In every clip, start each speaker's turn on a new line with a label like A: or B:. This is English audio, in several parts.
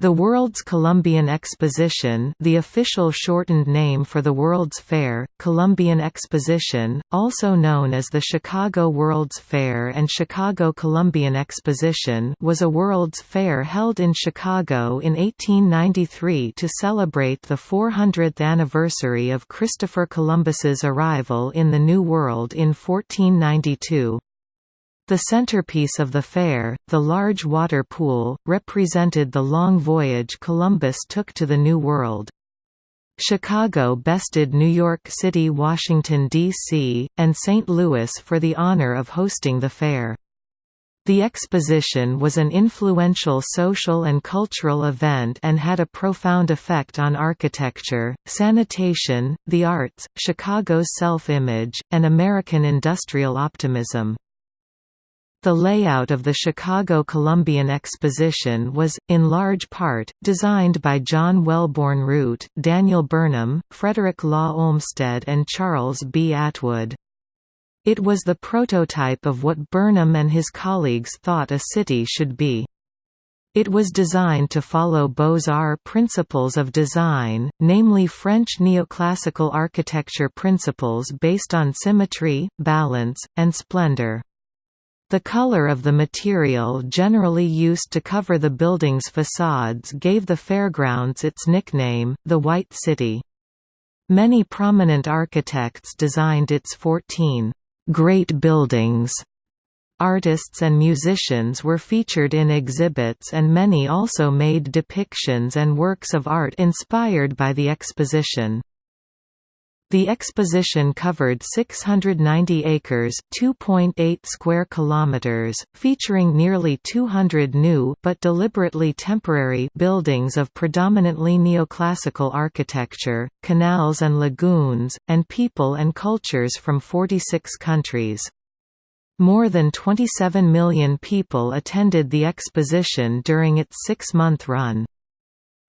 A: The World's Columbian Exposition the official shortened name for the World's Fair, Columbian Exposition, also known as the Chicago World's Fair and Chicago Columbian Exposition was a World's Fair held in Chicago in 1893 to celebrate the 400th anniversary of Christopher Columbus's arrival in the New World in 1492. The centerpiece of the fair, the large water pool, represented the long voyage Columbus took to the New World. Chicago bested New York City Washington, D.C., and St. Louis for the honor of hosting the fair. The exposition was an influential social and cultural event and had a profound effect on architecture, sanitation, the arts, Chicago's self-image, and American industrial optimism. The layout of the Chicago Columbian Exposition was, in large part, designed by John Wellborn Root, Daniel Burnham, Frederick Law Olmsted and Charles B. Atwood. It was the prototype of what Burnham and his colleagues thought a city should be. It was designed to follow Beaux-Arts principles of design, namely French neoclassical architecture principles based on symmetry, balance, and splendor. The color of the material generally used to cover the building's facades gave the fairgrounds its nickname, the White City. Many prominent architects designed its 14 «great buildings». Artists and musicians were featured in exhibits and many also made depictions and works of art inspired by the exposition. The exposition covered 690 acres, 2.8 square kilometers, featuring nearly 200 new but deliberately temporary buildings of predominantly neoclassical architecture, canals and lagoons, and people and cultures from 46 countries. More than 27 million people attended the exposition during its six-month run.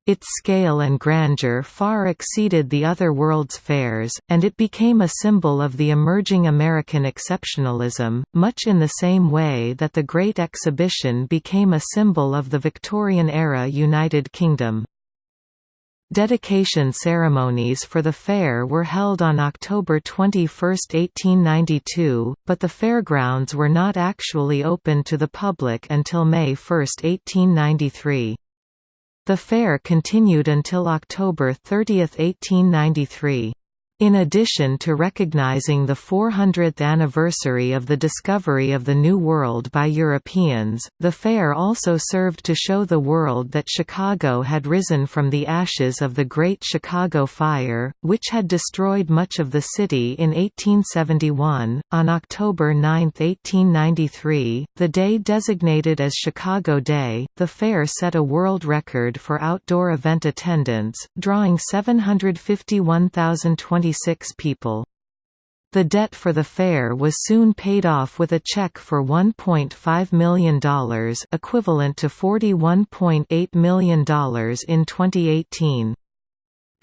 A: Its scale and grandeur far exceeded the other World's Fairs, and it became a symbol of the emerging American exceptionalism, much in the same way that the Great Exhibition became a symbol of the Victorian-era United Kingdom. Dedication ceremonies for the fair were held on October 21, 1892, but the fairgrounds were not actually open to the public until May 1, 1893. The fair continued until October 30, 1893. In addition to recognizing the 400th anniversary of the discovery of the New World by Europeans, the fair also served to show the world that Chicago had risen from the ashes of the Great Chicago Fire, which had destroyed much of the city in 1871. On October 9, 1893, the day designated as Chicago Day, the fair set a world record for outdoor event attendance, drawing 751,020 26 people. The debt for the fair was soon paid off with a check for $1.5 million equivalent to $41.8 million in 2018.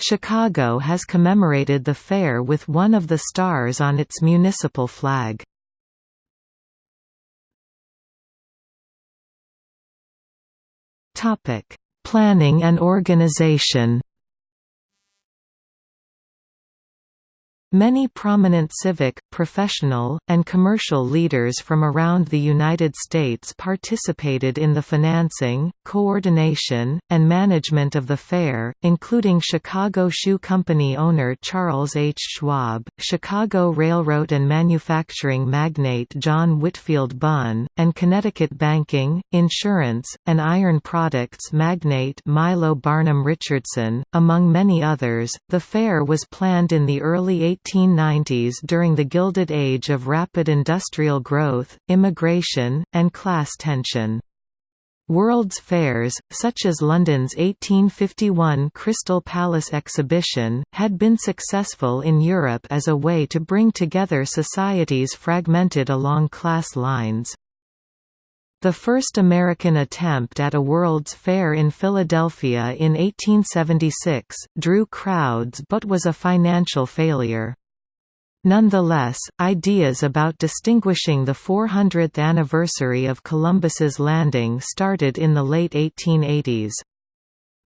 A: Chicago has commemorated the fair with one of the stars on its municipal flag. Planning and organization Many prominent civic, professional, and commercial leaders from around the United States participated in the financing, coordination, and management of the fair, including Chicago Shoe Company owner Charles H. Schwab, Chicago Railroad and manufacturing magnate John Whitfield Bunn, and Connecticut banking, insurance, and iron products magnate Milo Barnum Richardson, among many others. The fair was planned in the early 1890s during the Gilded Age of rapid industrial growth, immigration, and class tension. World's fairs, such as London's 1851 Crystal Palace exhibition, had been successful in Europe as a way to bring together societies fragmented along class lines. The first American attempt at a World's Fair in Philadelphia in 1876, drew crowds but was a financial failure. Nonetheless, ideas about distinguishing the 400th anniversary of Columbus's landing started in the late 1880s.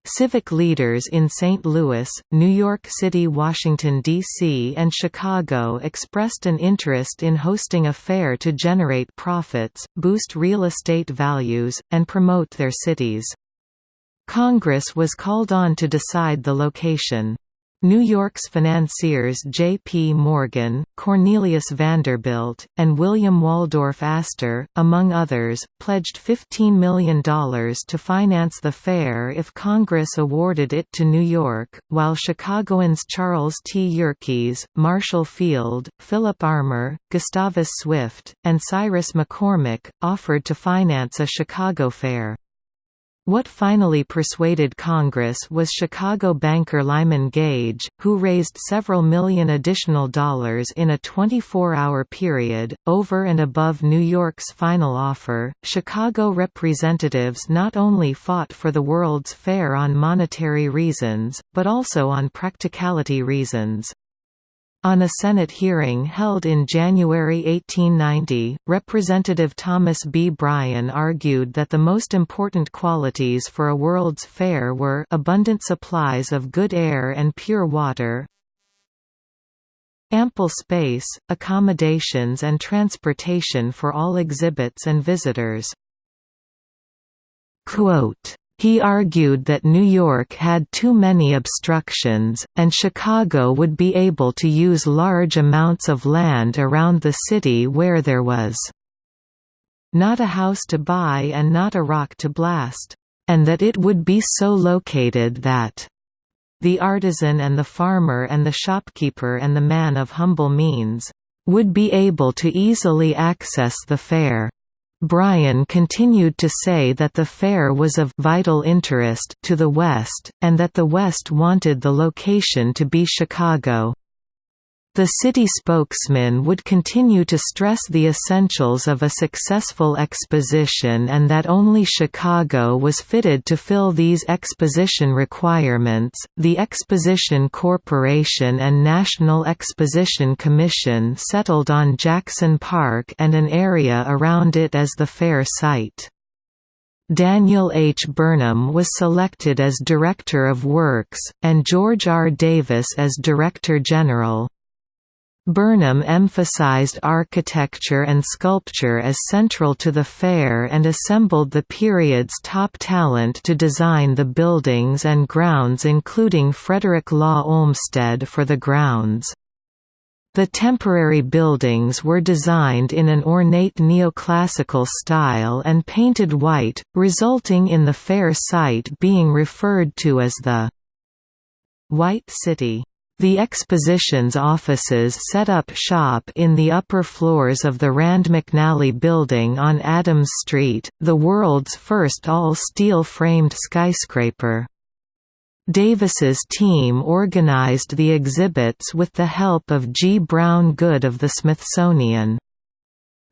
A: Civic leaders in St. Louis, New York City, Washington, D.C. and Chicago expressed an interest in hosting a fair to generate profits, boost real estate values, and promote their cities. Congress was called on to decide the location. New York's financiers J.P. Morgan, Cornelius Vanderbilt, and William Waldorf Astor, among others, pledged $15 million to finance the fair if Congress awarded it to New York, while Chicagoans Charles T. Yerkes, Marshall Field, Philip Armour, Gustavus Swift, and Cyrus McCormick, offered to finance a Chicago fair. What finally persuaded Congress was Chicago banker Lyman Gage, who raised several million additional dollars in a 24-hour period, over and above New York's final offer. Chicago representatives not only fought for the World's Fair on monetary reasons, but also on practicality reasons. On a Senate hearing held in January 1890, Representative Thomas B. Bryan argued that the most important qualities for a World's Fair were abundant supplies of good air and pure water, ample space, accommodations and transportation for all exhibits and visitors. Quote, he argued that New York had too many obstructions, and Chicago would be able to use large amounts of land around the city where there was not a house to buy and not a rock to blast, and that it would be so located that the artisan and the farmer and the shopkeeper and the man of humble means would be able to easily access the fair. Bryan continued to say that the fair was of vital interest to the West, and that the West wanted the location to be Chicago. The city spokesman would continue to stress the essentials of a successful exposition and that only Chicago was fitted to fill these exposition requirements. The Exposition Corporation and National Exposition Commission settled on Jackson Park and an area around it as the fair site. Daniel H. Burnham was selected as Director of Works, and George R. Davis as Director General. Burnham emphasized architecture and sculpture as central to the fair and assembled the period's top talent to design the buildings and grounds including Frederick Law Olmsted for the grounds. The temporary buildings were designed in an ornate neoclassical style and painted white, resulting in the fair site being referred to as the White City. The exposition's offices set up shop in the upper floors of the Rand McNally building on Adams Street, the world's first all-steel framed skyscraper. Davis's team organized the exhibits with the help of G. Brown Goode of the Smithsonian.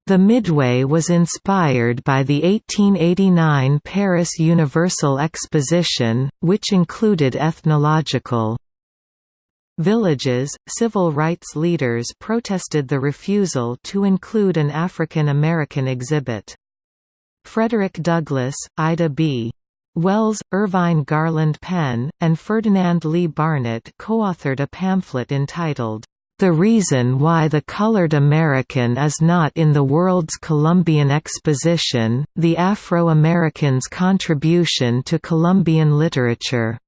A: The Midway was inspired by the 1889 Paris Universal Exposition, which included ethnological Villages, civil rights leaders protested the refusal to include an African American exhibit. Frederick Douglass, Ida B. Wells, Irvine Garland Penn, and Ferdinand Lee Barnett co-authored a pamphlet entitled, The Reason Why the Colored American is Not in the World's Columbian Exposition, The Afro-American's Contribution to Columbian Literature.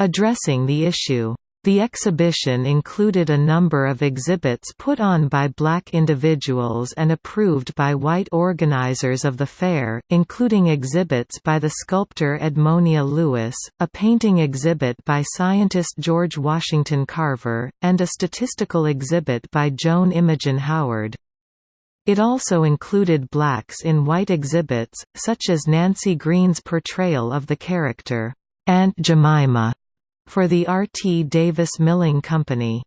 A: Addressing the issue, the exhibition included a number of exhibits put on by black individuals and approved by white organizers of the fair, including exhibits by the sculptor Edmonia Lewis, a painting exhibit by scientist George Washington Carver, and a statistical exhibit by Joan Imogen Howard. It also included blacks in white exhibits, such as Nancy Green's portrayal of the character, Aunt Jemima, for the R. T. Davis Milling Company.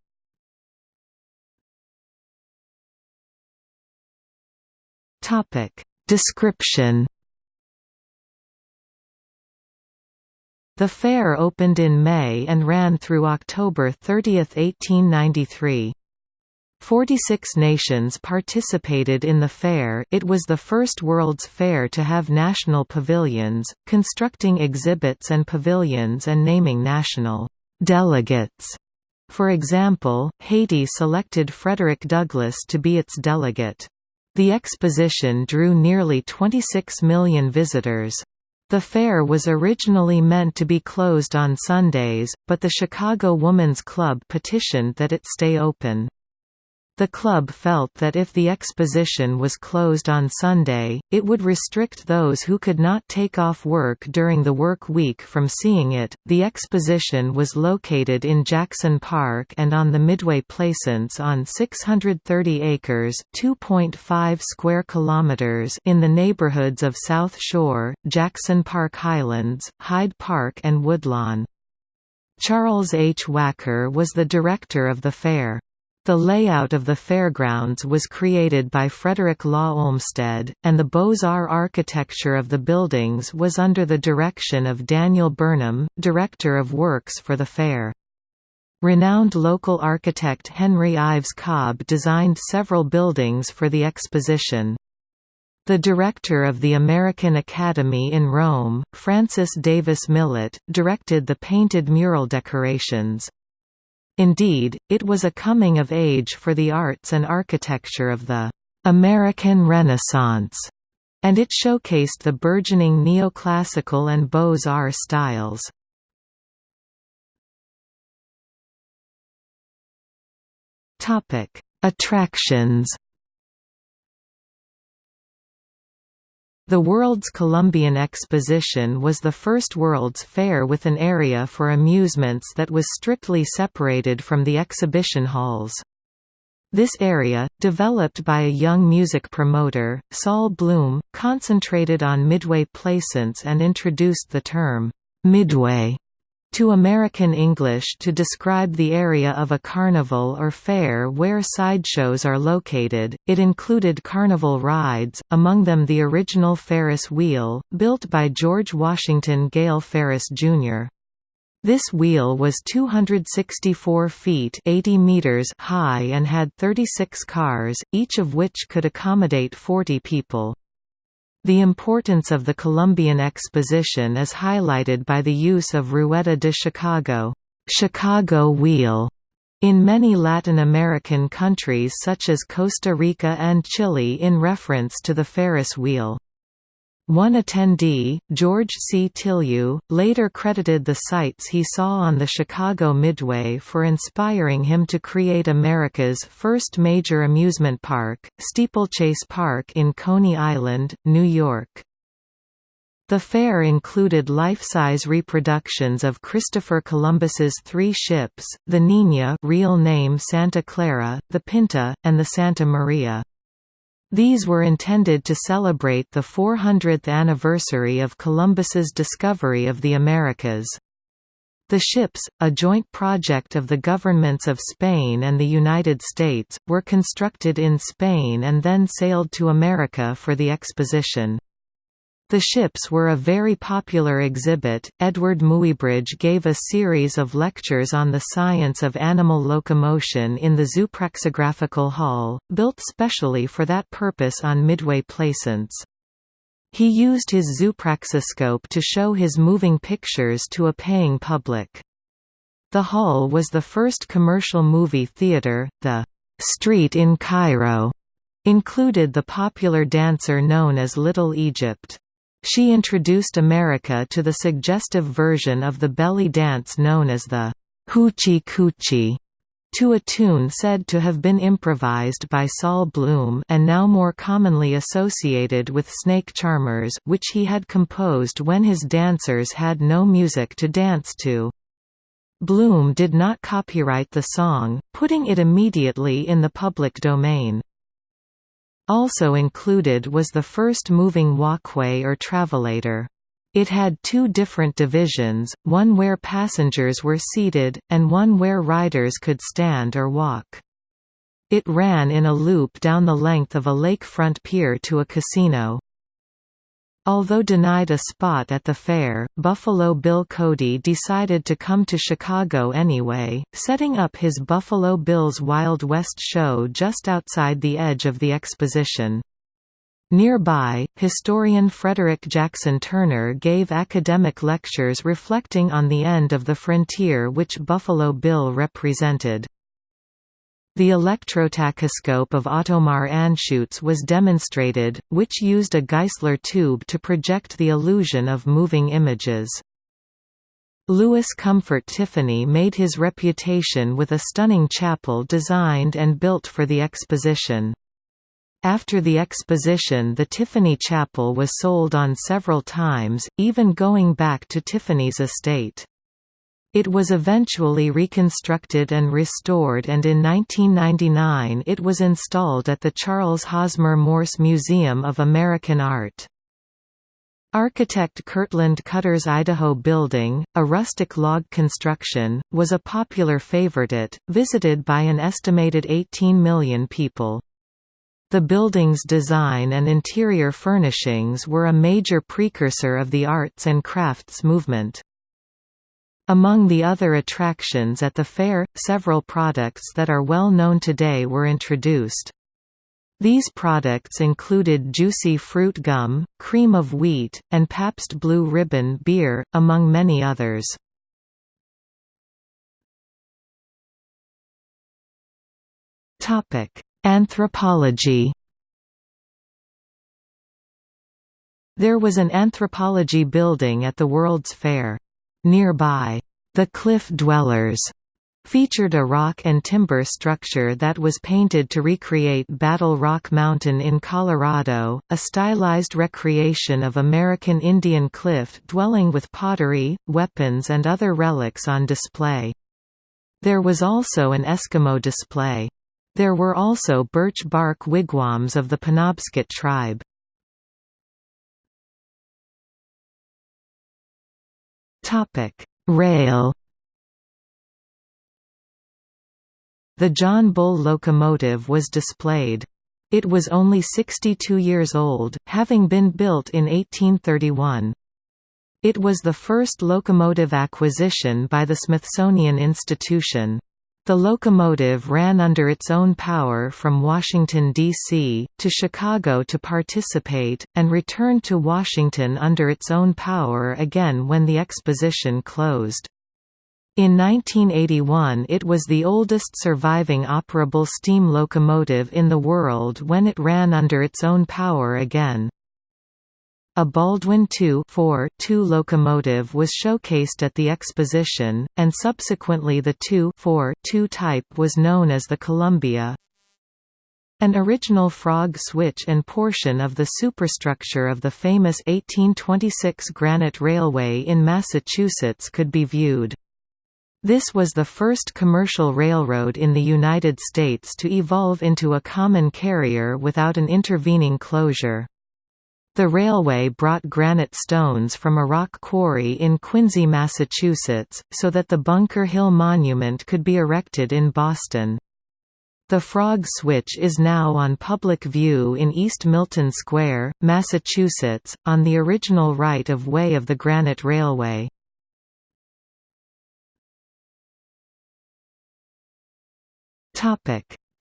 A: Description The fair opened in May and ran through October 30, 1893. Forty-six nations participated in the fair it was the first World's Fair to have national pavilions, constructing exhibits and pavilions and naming national «delegates». For example, Haiti selected Frederick Douglass to be its delegate. The exposition drew nearly 26 million visitors. The fair was originally meant to be closed on Sundays, but the Chicago Woman's Club petitioned that it stay open. The club felt that if the exposition was closed on Sunday, it would restrict those who could not take off work during the work week from seeing it. The exposition was located in Jackson Park and on the Midway Plaisance on 630 acres, 2.5 square kilometers in the neighborhoods of South Shore, Jackson Park Highlands, Hyde Park and Woodlawn. Charles H. Wacker was the director of the fair. The layout of the fairgrounds was created by Frederick Law Olmsted, and the Beaux-Arts architecture of the buildings was under the direction of Daniel Burnham, director of works for the fair. Renowned local architect Henry Ives Cobb designed several buildings for the exposition. The director of the American Academy in Rome, Francis Davis Millet, directed the painted mural decorations. Indeed, it was a coming of age for the arts and architecture of the American Renaissance, and it showcased the burgeoning neoclassical and Beaux-Arts styles. Attractions The World's Columbian Exposition was the first World's Fair with an area for amusements that was strictly separated from the exhibition halls. This area, developed by a young music promoter, Sol Bloom, concentrated on Midway Plaisance and introduced the term, "'Midway' to American English to describe the area of a carnival or fair where sideshows are located. It included carnival rides, among them the original Ferris wheel, built by George Washington Gale Ferris, Jr. This wheel was 264 feet 80 meters high and had 36 cars, each of which could accommodate 40 people. The importance of the Columbian Exposition is highlighted by the use of Rueda de Chicago, Chicago wheel, in many Latin American countries such as Costa Rica and Chile in reference to the Ferris wheel. One attendee, George C. Tilyou, later credited the sights he saw on the Chicago Midway for inspiring him to create America's first major amusement park, Steeplechase Park in Coney Island, New York. The fair included life-size reproductions of Christopher Columbus's three ships, the Niña real name Santa Clara, the Pinta, and the Santa Maria. These were intended to celebrate the 400th anniversary of Columbus's discovery of the Americas. The ships, a joint project of the governments of Spain and the United States, were constructed in Spain and then sailed to America for the exposition. The ships were a very popular exhibit. Eadweard Muybridge gave a series of lectures on the science of animal locomotion in the Zoopraxographical Hall, built specially for that purpose on Midway Plaisance. He used his zoopraxiscope to show his moving pictures to a paying public. The hall was the first commercial movie theater. The Street in Cairo included the popular dancer known as Little Egypt. She introduced America to the suggestive version of the belly dance known as the Hoochie Coochie, to a tune said to have been improvised by Sol Bloom and now more commonly associated with Snake Charmers which he had composed when his dancers had no music to dance to. Bloom did not copyright the song, putting it immediately in the public domain. Also included was the first moving walkway or travelator. It had two different divisions, one where passengers were seated, and one where riders could stand or walk. It ran in a loop down the length of a lakefront pier to a casino. Although denied a spot at the fair, Buffalo Bill Cody decided to come to Chicago anyway, setting up his Buffalo Bill's Wild West show just outside the edge of the exposition. Nearby, historian Frederick Jackson Turner gave academic lectures reflecting on the end of the frontier which Buffalo Bill represented. The electrotachoscope of Ottomar Anschutz was demonstrated, which used a Geissler tube to project the illusion of moving images. Louis Comfort Tiffany made his reputation with a stunning chapel designed and built for the exposition. After the exposition the Tiffany Chapel was sold on several times, even going back to Tiffany's estate. It was eventually reconstructed and restored and in 1999 it was installed at the Charles Hosmer Morse Museum of American Art. Architect Kirtland Cutter's Idaho Building, a rustic log construction, was a popular favorite, it, visited by an estimated 18 million people. The building's design and interior furnishings were a major precursor of the arts and crafts movement. Among the other attractions at the fair, several products that are well known today were introduced. These products included juicy fruit gum, cream of wheat, and Pabst Blue Ribbon beer, among many others. Anthropology There was an anthropology building at the World's Fair. Nearby, the Cliff Dwellers featured a rock and timber structure that was painted to recreate Battle Rock Mountain in Colorado, a stylized recreation of American Indian cliff dwelling with pottery, weapons and other relics on display. There was also an Eskimo display. There were also birch bark wigwams of the Penobscot tribe. Topic: Rail. The John Bull locomotive was displayed. It was only 62 years old, having been built in 1831. It was the first locomotive acquisition by the Smithsonian Institution. The locomotive ran under its own power from Washington, D.C., to Chicago to participate, and returned to Washington under its own power again when the exposition closed. In 1981 it was the oldest surviving operable steam locomotive in the world when it ran under its own power again. A Baldwin II 2 locomotive was showcased at the exposition, and subsequently the II 2 type was known as the Columbia. An original frog switch and portion of the superstructure of the famous 1826 Granite Railway in Massachusetts could be viewed. This was the first commercial railroad in the United States to evolve into a common carrier without an intervening closure. The railway brought granite stones from a rock quarry in Quincy, Massachusetts, so that the Bunker Hill Monument could be erected in Boston. The Frog Switch is now on public view in East Milton Square, Massachusetts, on the original right-of-way of the Granite Railway.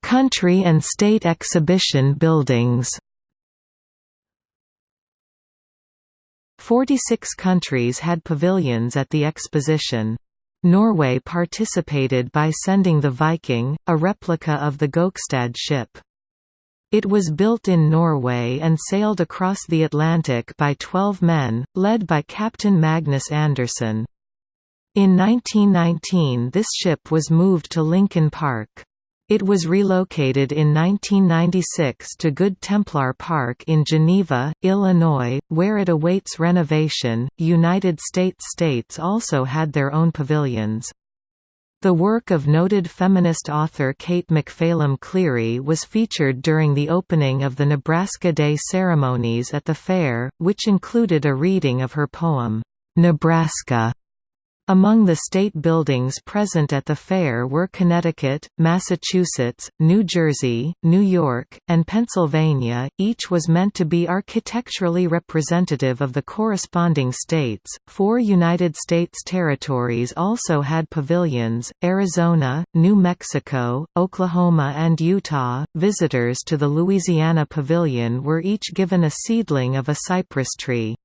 A: Country and state exhibition buildings 46 countries had pavilions at the exposition. Norway participated by sending the Viking, a replica of the Gokstad ship. It was built in Norway and sailed across the Atlantic by 12 men, led by Captain Magnus Andersen. In 1919 this ship was moved to Lincoln Park. It was relocated in 1996 to Good Templar Park in Geneva, Illinois, where it awaits renovation. United States states also had their own pavilions. The work of noted feminist author Kate McPhelim Cleary was featured during the opening of the Nebraska Day ceremonies at the fair, which included a reading of her poem, Nebraska, Among the state buildings present at the fair were Connecticut, Massachusetts, New Jersey, New York, and Pennsylvania, each was meant to be architecturally representative of the corresponding states. Four United States territories also had pavilions Arizona, New Mexico, Oklahoma, and Utah. Visitors to the Louisiana Pavilion were each given a seedling of a cypress tree.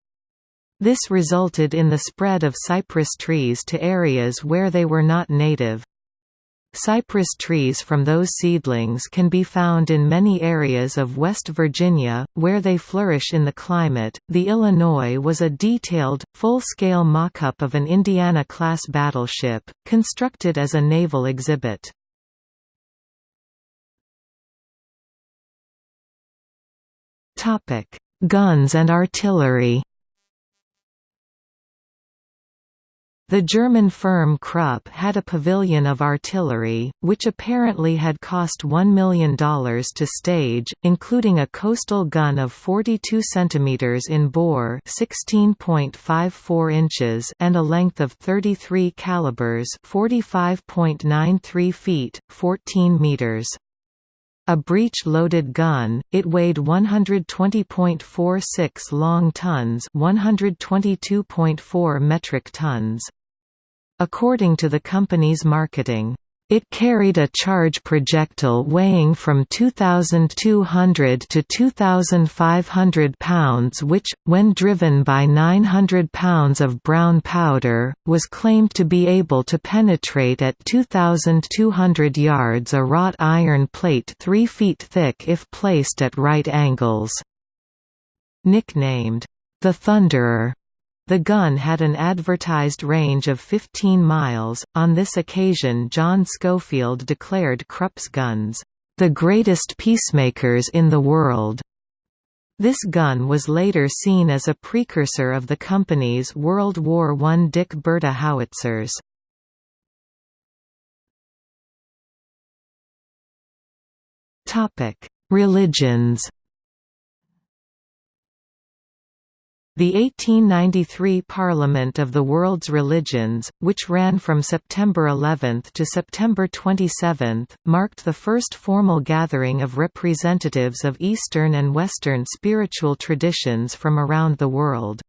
A: This resulted in the spread of cypress trees to areas where they were not native. Cypress trees from those seedlings can be found in many areas of West Virginia, where they flourish in the climate. The Illinois was a detailed, full scale mock up of an Indiana class battleship, constructed as a naval exhibit. Guns and artillery The German firm Krupp had a pavilion of artillery, which apparently had cost $1 million to stage, including a coastal gun of 42 cm in bore 16.54 inches and a length of 33 calibers 45.93 feet, 14 meters. A breech-loaded gun, it weighed 120.46 long tons 122.4 metric tons. According to the company's marketing, it carried a charge projectile weighing from 2,200 to 2,500 pounds which, when driven by 900 pounds of brown powder, was claimed to be able to penetrate at 2,200 yards a wrought iron plate 3 feet thick if placed at right angles. Nicknamed, the Thunderer the gun had an advertised range of 15 miles. On this occasion, John Schofield declared Krupp's guns, the greatest peacemakers in the world. This gun was later seen as a precursor of the company's World War I Dicke Bertha howitzers. Religions The 1893 Parliament of the World's Religions, which ran from September 11 to September 27, marked the first formal gathering of representatives of Eastern and Western spiritual traditions from around the world.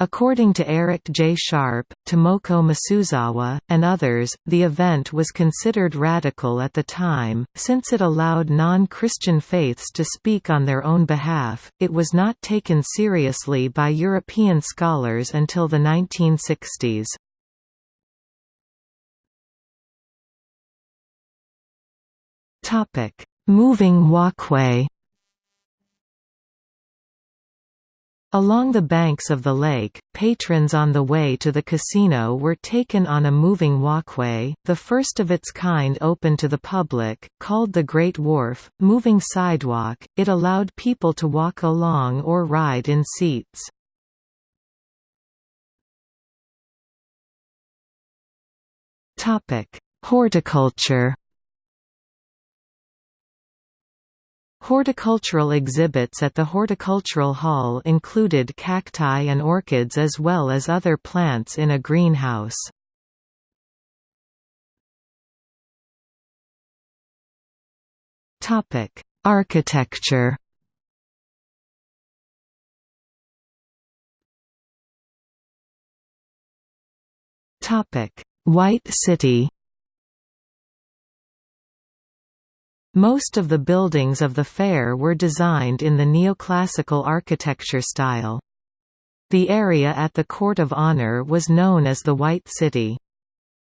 A: According to Eric J. Sharpe, Tomoko Masuzawa, and others, the event was considered radical at the time, since it allowed non-Christian faiths to speak on their own behalf. It was not taken seriously by European scholars until the 1960s. Topic: Moving walkway. Along the banks of the lake, patrons on the way to the casino were taken on a moving walkway, the first of its kind open to the public, called the Great Wharf, moving sidewalk. It allowed people to walk along or ride in seats. Horticulture Horticultural exhibits at the Horticultural Hall included cacti and orchids as well as other plants in a greenhouse. Architecture White City Most of the buildings of the fair were designed in the neoclassical architecture style. The area at the Court of Honor was known as the White City.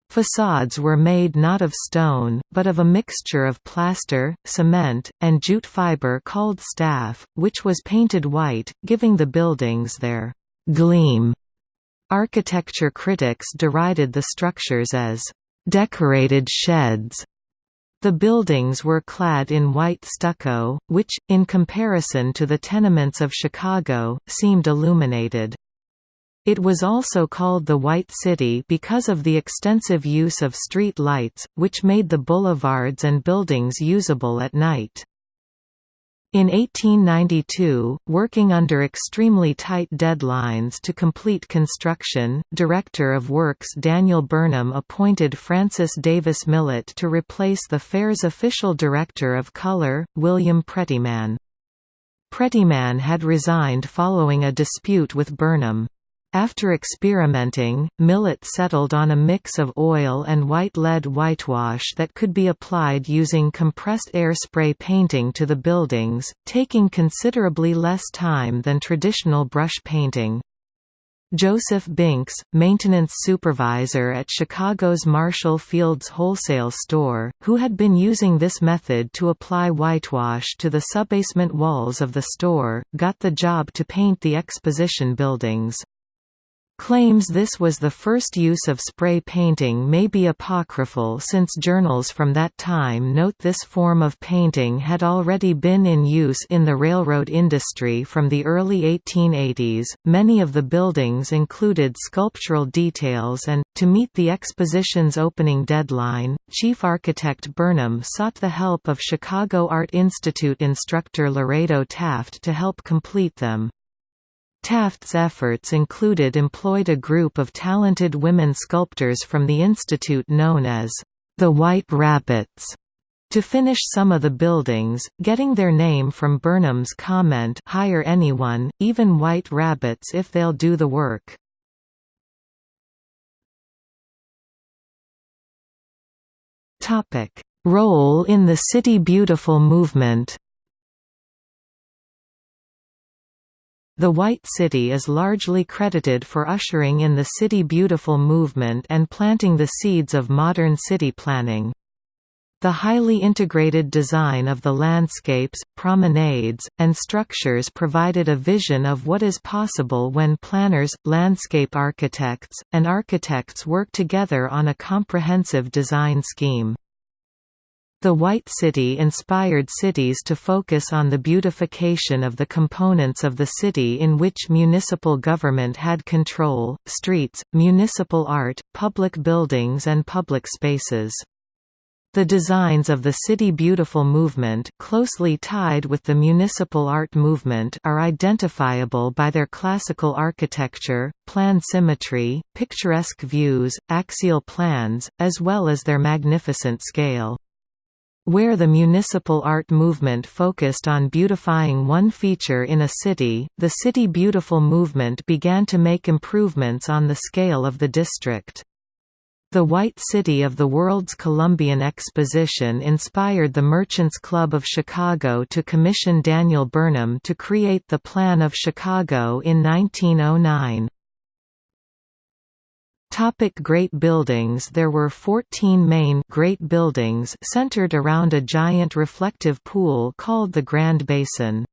A: Facades were made not of stone, but of a mixture of plaster, cement, and jute fiber called staff, which was painted white, giving the buildings their «gleam». Architecture critics derided the structures as «decorated sheds» The buildings were clad in white stucco, which, in comparison to the tenements of Chicago, seemed illuminated. It was also called the White City because of the extensive use of street lights, which made the boulevards and buildings usable at night. In 1892, working under extremely tight deadlines to complete construction, Director of Works Daniel Burnham appointed Francis Davis Millet to replace the fair's official Director of Colour, William Prettyman. Prettyman had resigned following a dispute with Burnham. After experimenting, Millet settled on a mix of oil and white lead whitewash that could be applied using compressed air spray painting to the buildings, taking considerably less time than traditional brush painting. Joseph Binks, maintenance supervisor at Chicago's Marshall Field's wholesale store, who had been using this method to apply whitewash to the subbasement walls of the store, got the job to paint the exposition buildings. Claims this was the first use of spray painting may be apocryphal since journals from that time note this form of painting had already been in use in the railroad industry from the early 1880s. Many of the buildings included sculptural details and, to meet the exposition's opening deadline, chief architect Burnham sought the help of Chicago Art Institute instructor Lorado Taft to help complete them. Taft's efforts included employed a group of talented women sculptors from the institute known as the White Rabbits to finish some of the buildings, getting their name from Burnham's comment hire anyone, even white rabbits if they'll do the work. Role in the City Beautiful movement The White City is largely credited for ushering in the City Beautiful movement and planting the seeds of modern city planning. The highly integrated design of the landscapes, promenades, and structures provided a vision of what is possible when planners, landscape architects, and architects work together on a comprehensive design scheme. The White City inspired cities to focus on the beautification of the components of the city in which municipal government had control, streets, municipal art, public buildings and public spaces. The designs of the City Beautiful movement closely tied with the municipal art movement are identifiable by their classical architecture, plan symmetry, picturesque views, axial plans, as well as their magnificent scale. Where the municipal art movement focused on beautifying one feature in a city, the City Beautiful movement began to make improvements on the scale of the district. The White City of the World's Columbian Exposition inspired the Merchants Club of Chicago to commission Daniel Burnham to create the Plan of Chicago in 1909. Topic Great Buildings There were 14 main Great Buildings centered around a giant reflective pool called the Grand Basin.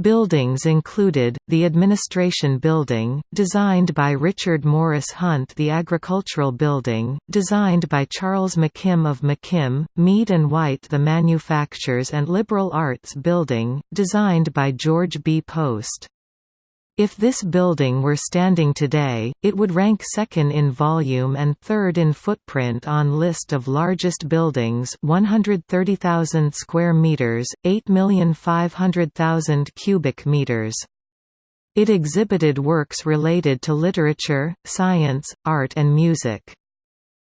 A: Buildings included, the Administration Building, designed by Richard Morris Hunt the Agricultural Building, designed by Charles McKim of McKim, Mead and White the Manufactures and Liberal Arts Building, designed by George B. Post. If this building were standing today, it would rank second in volume and third in footprint on list of largest buildings 130,000 square meters, 8,500,000 cubic meters. It exhibited works related to literature, science, art and music.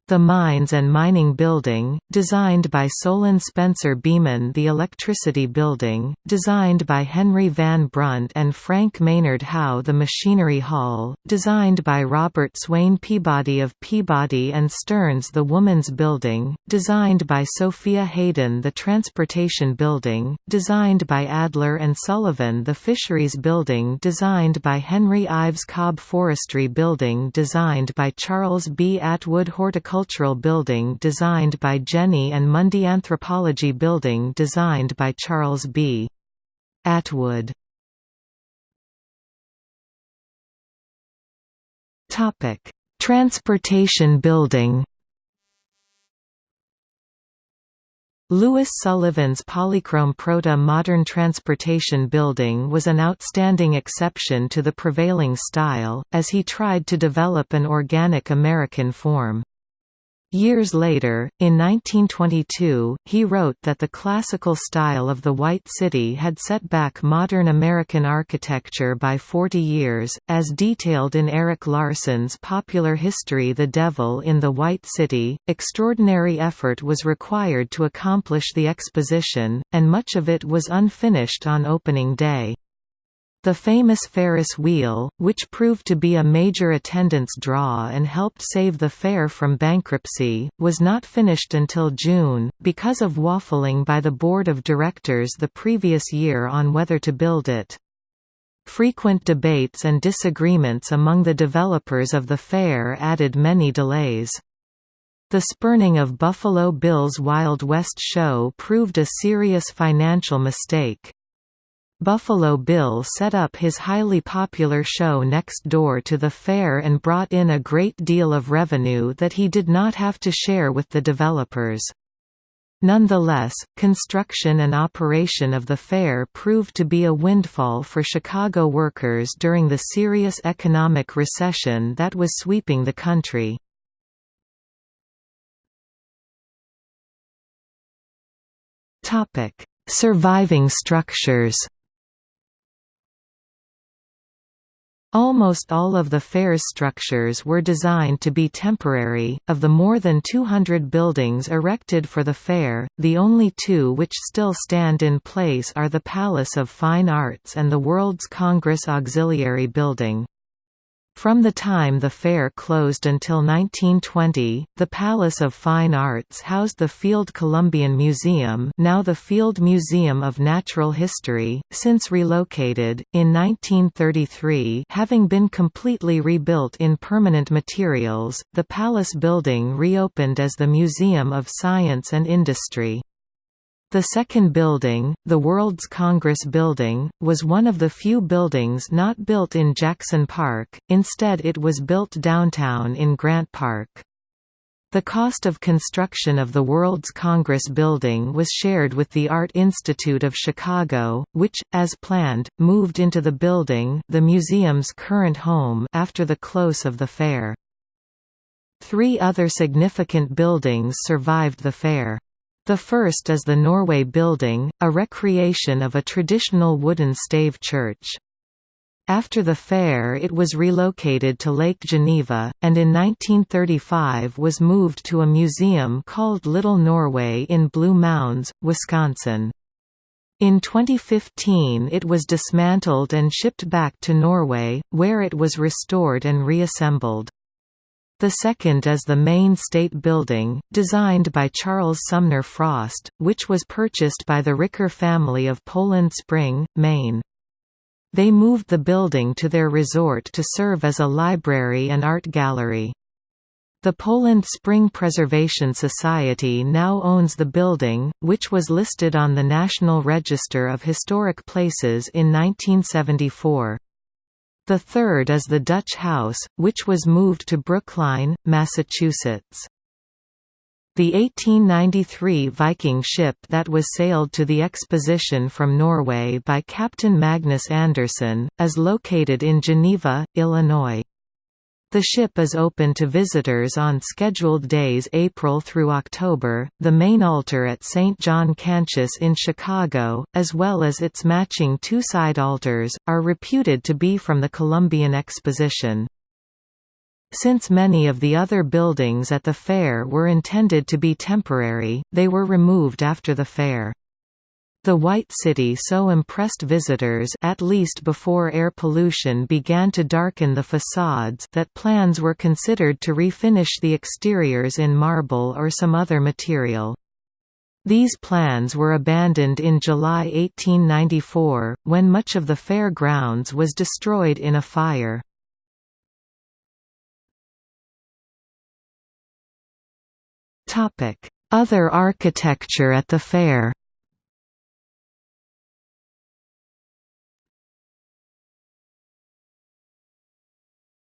A: The Mines and Mining Building, designed by Solon Spencer Beman. The Electricity Building, designed by Henry Van Brunt and Frank Maynard Howe. The Machinery Hall, designed by Robert Swain Peabody of Peabody and Stearns. The Woman's Building, designed by Sophia Hayden. The Transportation Building, designed by Adler and Sullivan. The Fisheries Building designed by Henry Ives. Cobb Forestry Building designed by Charles B. Atwood Horticultural Cultural Building designed by Jenney and Mundie Anthropology Building designed by Charles B. Atwood Topic: Transportation Building Louis Sullivan's polychrome proto-modern transportation building was an outstanding exception to the prevailing style, as he tried to develop an organic American form. Years later, in 1922, he wrote that the classical style of the White City had set back modern American architecture by 40 years, as detailed in Erik Larson's popular history The Devil in the White City. Extraordinary effort was required to accomplish the exposition, and much of it was unfinished on opening day. The famous Ferris wheel, which proved to be a major attendance draw and helped save the fair from bankruptcy, was not finished until June, because of waffling by the board of directors the previous year on whether to build it. Frequent debates and disagreements among the developers of the fair added many delays. The spurning of Buffalo Bill's Wild West show proved a serious financial mistake. Buffalo Bill set up his highly popular show next door to the fair and brought in a great deal of revenue that he did not have to share with the developers. Nonetheless, construction and operation of the fair proved to be a windfall for Chicago workers during the serious economic recession that was sweeping the country. Surviving structures Almost all of the fair's structures were designed to be temporary. Of the more than 200 buildings erected for the fair, the only two which still stand in place are the Palace of Fine Arts and the World's Congress Auxiliary Building. From the time the fair closed until 1920, the Palace of Fine Arts housed the Field Columbian Museum now the Field Museum of Natural History, since relocated, in 1933 having been completely rebuilt in permanent materials, the Palace building reopened as the Museum of Science and Industry. The second building, the World's Congress Building, was one of the few buildings not built in Jackson Park, instead it was built downtown in Grant Park. The cost of construction of the World's Congress Building was shared with the Art Institute of Chicago, which, as planned, moved into the building the museum's current home after the close of the fair. Three other significant buildings survived the fair. The first is the Norway Building, a recreation of a traditional wooden stave church. After the fair it was relocated to Lake Geneva, and in 1935 was moved to a museum called Little Norway in Blue Mounds, Wisconsin. In 2015 it was dismantled and shipped back to Norway, where it was restored and reassembled. The second is the Maine state building, designed by Charles Sumner Frost, which was purchased by the Ricker family of Poland Spring, Maine. They moved the building to their resort to serve as a library and art gallery. The Poland Spring Preservation Society now owns the building, which was listed on the National Register of Historic Places in 1974. The third is the Dutch House, which was moved to Brookline, Massachusetts. The 1893 Viking ship that was sailed to the exposition from Norway by Captain Magnus Andersen, is located in Geneva, Illinois. The ship is open to visitors on scheduled days April through October. The main altar at St. John Cantius in Chicago, as well as its matching two side altars, are reputed to be from the Columbian Exposition. Since many of the other buildings at the fair were intended to be temporary, they were removed after the fair. The White City so impressed visitors at least before air pollution began to darken the facades that plans were considered to refinish the exteriors in marble or some other material. These plans were abandoned in July 1894, when much of the fair grounds was destroyed in a fire. Other architecture at the fair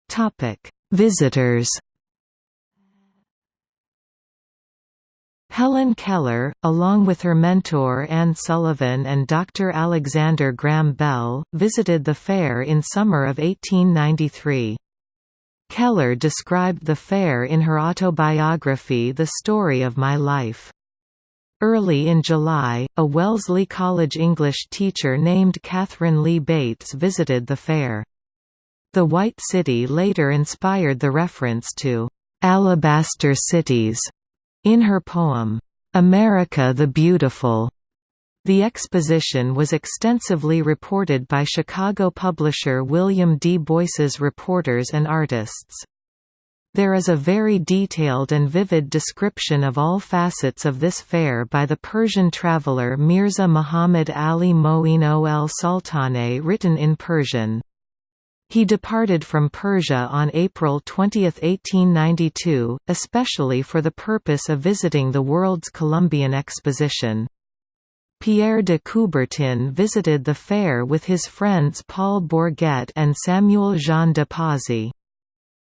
A: Topic: Visitors. Helen Keller, along with her mentor Anne Sullivan and Dr. Alexander Graham Bell, visited the fair in summer of 1893. Keller described the fair in her autobiography The Story of My Life. Early in July, a Wellesley College English teacher named Katharine Lee Bates visited the fair. The White City later inspired the reference to "'Alabaster Cities' in her poem, "'America the Beautiful' The exposition was extensively reported by Chicago publisher William D. Boyce's reporters and artists. There is a very detailed and vivid description of all facets of this fair by the Persian traveller Mirza Muhammad Ali Moin el Sultane written in Persian. He departed from Persia on April 20, 1892, especially for the purpose of visiting the World's Columbian Exposition. Pierre de Coubertin visited the fair with his friends Paul Bourget and Samuel Jean de Pozzi.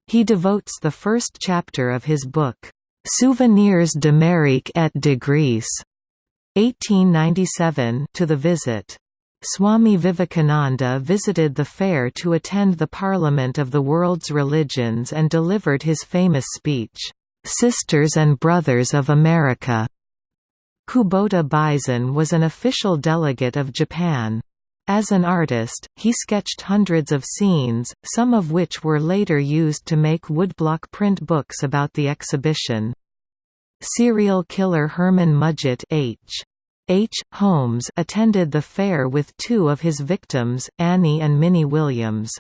A: He devotes the first chapter of his book, Souvenirs d'Amérique et de Grèce, 1897, to the visit. Swami Vivekananda visited the fair to attend the Parliament of the World's Religions and delivered his famous speech, "'Sisters and Brothers of America' Kubota Beisen was an official delegate of Japan. As an artist, he sketched hundreds of scenes, some of which were later used to make woodblock print books about the exhibition. Serial killer Herman Mudgett H. H. Holmes attended the fair with two of his victims, Annie and Minnie Williams.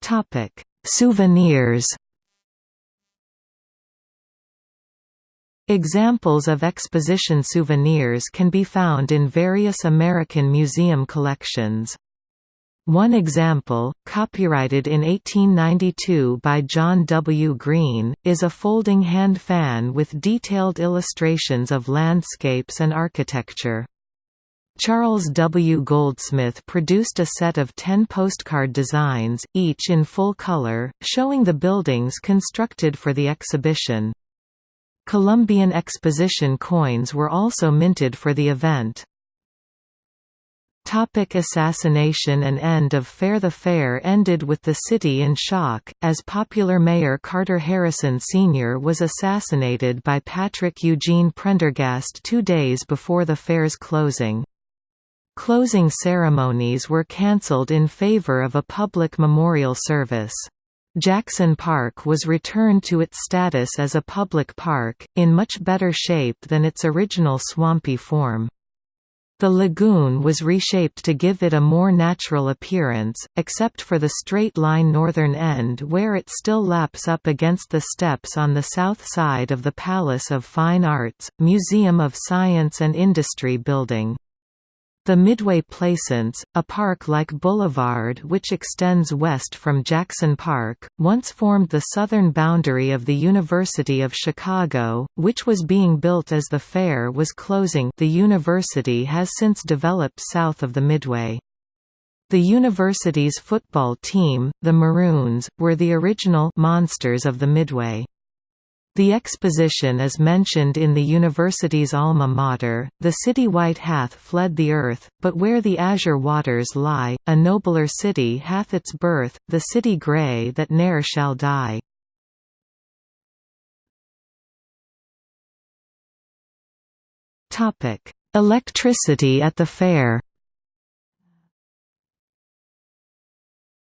A: Topic: Souvenirs Examples of exposition souvenirs can be found in various American museum collections. One example, copyrighted in 1892 by John W. Green, is a folding hand fan with detailed illustrations of landscapes and architecture. Charles W. Goldsmith produced a set of ten postcard designs, each in full color, showing the buildings constructed for the exhibition. Columbian Exposition coins were also minted for the event. Topic assassination and end of fair The fair ended with the city in shock, as popular mayor Carter Harrison Sr. was assassinated by Patrick Eugene Prendergast two days before the fair's closing. Closing ceremonies were cancelled in favor of a public memorial service. Jackson Park was returned to its status as a public park, in much better shape than its original swampy form. The lagoon was reshaped to give it a more natural appearance, except for the straight-line northern end where it still laps up against the steps on the south side of the Palace of Fine Arts, Museum of Science and Industry building. The Midway Plaisance, a park-like boulevard which extends west from Jackson Park, once formed the southern boundary of the University of Chicago, which was being built as the fair was closing the university has since developed south of the Midway. The university's football team, the Maroons, were the original «monsters» of the Midway. The exposition is mentioned in the university's alma mater, the city white hath fled the earth, but where the azure waters lie, a nobler city hath its birth, the city grey that ne'er shall die. Electricity at the fair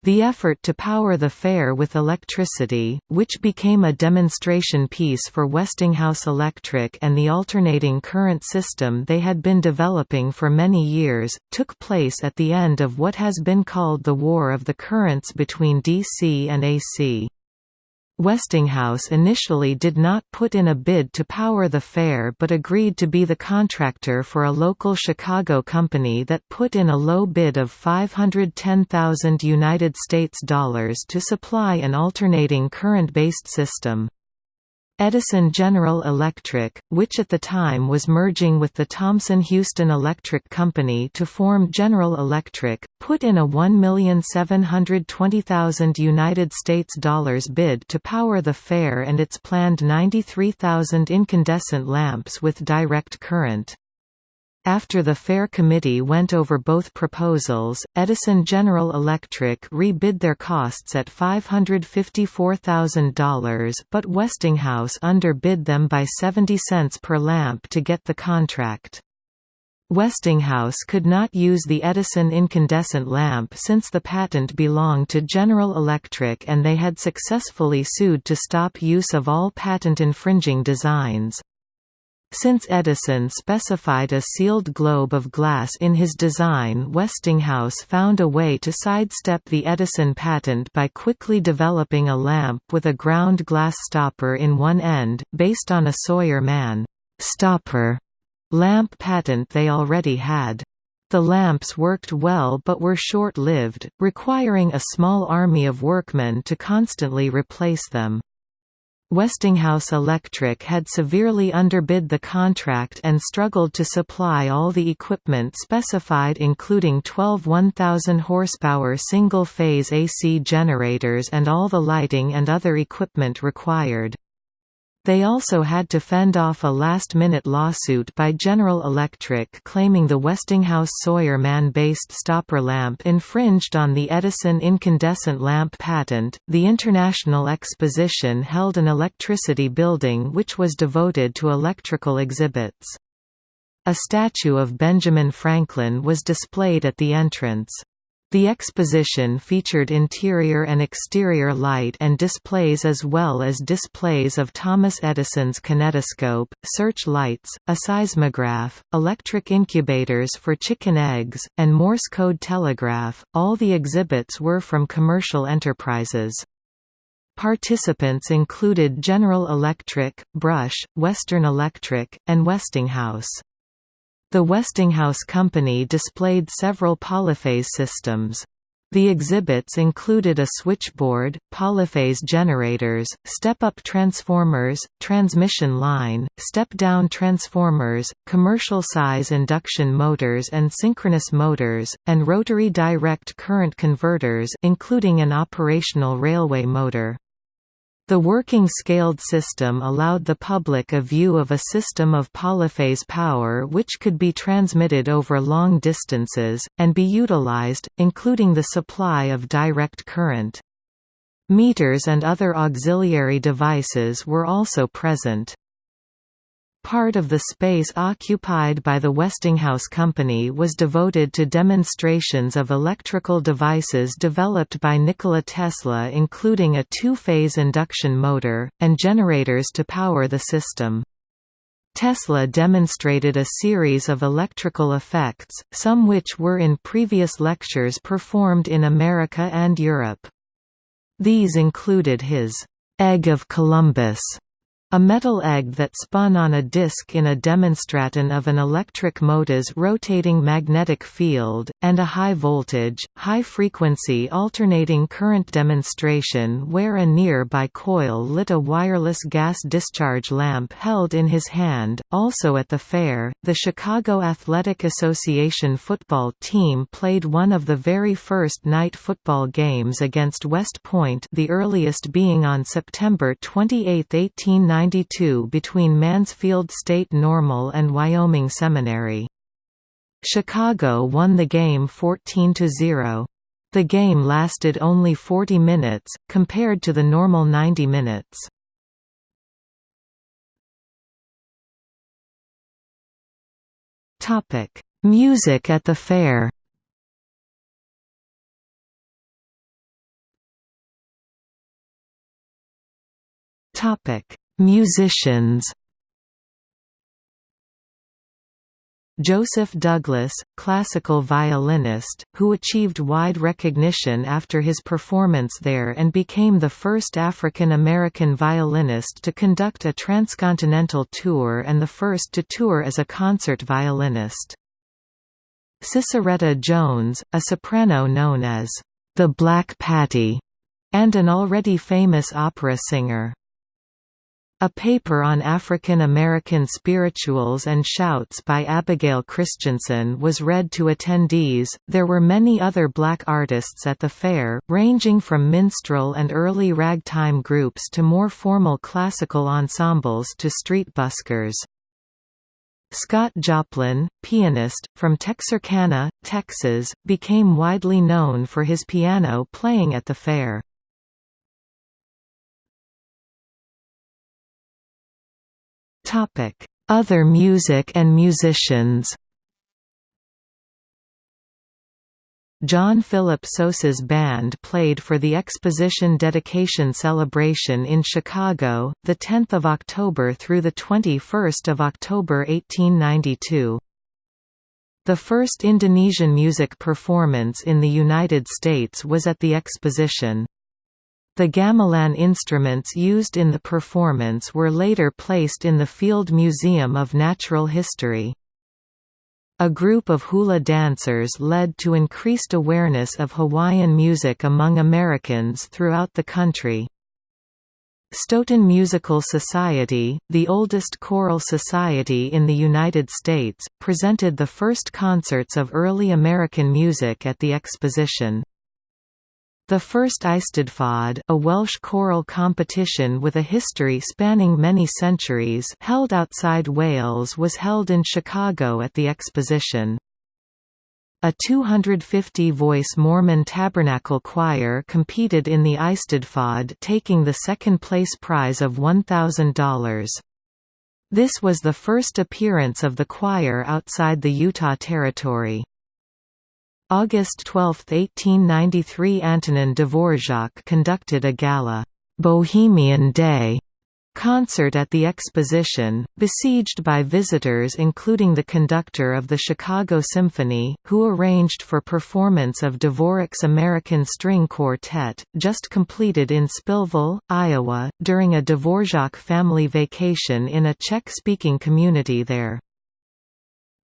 A: The effort to power the fair with electricity, which became a demonstration piece for Westinghouse Electric and the alternating current system they had been developing for many years, took place at the end of what has been called the War of the Currents between DC and AC. Westinghouse initially did not put in a bid to power the fair but agreed to be the contractor for a local Chicago company that put in a low bid of 510,000 United States dollars to supply an alternating current-based system. Edison General Electric, which at the time was merging with the Thomson-Houston Electric Company to form General Electric, put in a 1,720,000 United States dollars bid to power the fair and its planned 93,000 incandescent lamps with direct current. After the Fair Committee went over both proposals, Edison General Electric rebid their costs at $554,000 but Westinghouse underbid them by 70 cents per lamp to get the contract. Westinghouse could not use the Edison incandescent lamp since the patent belonged to General Electric and they had successfully sued to stop use of all patent-infringing designs. Since Edison specified a sealed globe of glass in his design Westinghouse found a way to sidestep the Edison patent by quickly developing a lamp with a ground glass stopper in one end, based on a Sawyer-Mann stopper lamp patent they already had. The lamps worked well but were short-lived, requiring a small army of workmen to constantly replace them. Westinghouse Electric had severely underbid the contract and struggled to supply all the equipment specified including 12 1,000 horsepower single-phase AC generators and all the lighting and other equipment required. They also had to fend off a last-minute lawsuit by General Electric claiming the Westinghouse Sawyer-Mann-based stopper lamp infringed on the Edison incandescent lamp patent. The International Exposition held an electricity building which was devoted to electrical exhibits. A statue of Benjamin Franklin was displayed at the entrance. The exposition featured interior and exterior light and displays as well as displays of Thomas Edison's kinetoscope, search lights, a seismograph, electric incubators for chicken eggs, and Morse code telegraph. All the exhibits were from commercial enterprises. Participants included General Electric, Brush, Western Electric, and Westinghouse. The Westinghouse Company displayed several polyphase systems. The exhibits included a switchboard, polyphase generators, step-up transformers, transmission line, step-down transformers, commercial-size induction motors and synchronous motors, and rotary direct current converters including an operational railway motor. The working scaled system allowed the public a view of a system of polyphase power which could be transmitted over long distances, and be utilized, including the supply of direct current. Meters and other auxiliary devices were also present. Part of the space occupied by the Westinghouse Company was devoted to demonstrations of electrical devices developed by Nikola Tesla including a two-phase induction motor, and generators to power the system. Tesla demonstrated a series of electrical effects, some which were in previous lectures performed in America and Europe. These included his «Egg of Columbus» A metal egg that spun on a disk in a demonstraton of an electric motor's rotating magnetic field, and a high-voltage, high-frequency alternating current demonstration where a nearby coil lit a wireless gas discharge lamp held in his hand. Also at the fair, the Chicago Athletic Association football team played one of the very first night football games against West Point the earliest being on September 28, 1890 1992 between Mansfield State Normal and Wyoming Seminary. Chicago won the game 14–0. The game lasted only 40 minutes, compared to the normal 90 minutes. Music at the fair Topic: Musicians Joseph Douglas, classical violinist, who achieved wide recognition after his performance there and became the first African American violinist to conduct a transcontinental tour and the first to tour as a concert violinist. Sissieretta Jones, a soprano known as the Black Patti, and an already famous opera singer. A paper on African American spirituals and shouts by Abigail Christensen was read to attendees. There were many other black artists at the fair, ranging from minstrel and early ragtime groups to more formal classical ensembles to street buskers. Scott Joplin, pianist, from Texarkana, Texas, became widely known for his piano playing at the fair. Other music and musicians John Philip Sousa's band played for the Exposition Dedication Celebration in Chicago, 10 October through 21 October 1892. The first Indonesian music performance in the United States was at the exposition. The gamelan instruments used in the performance were later placed in the Field Museum of Natural History. A group of hula dancers led to increased awareness of Hawaiian music among Americans throughout the country. Stoughton Musical Society, the oldest choral society in the United States, presented the first concerts of early American music at the exposition. The first Eisteddfod, a Welsh choral competition with a history spanning many centuries held outside Wales was held in Chicago at the exposition. A 250-voice Mormon Tabernacle Choir competed in the Eisteddfod taking the second-place prize of $1,000. This was the first appearance of the choir outside the Utah Territory. August 12, 1893 Antonin Dvorak conducted a gala, "'Bohemian Day' concert at the exposition, besieged by visitors including the conductor of the Chicago Symphony, who arranged for performance of Dvorak's American String Quartet, just completed in Spillville, Iowa, during a Dvorak family vacation in a Czech-speaking community there.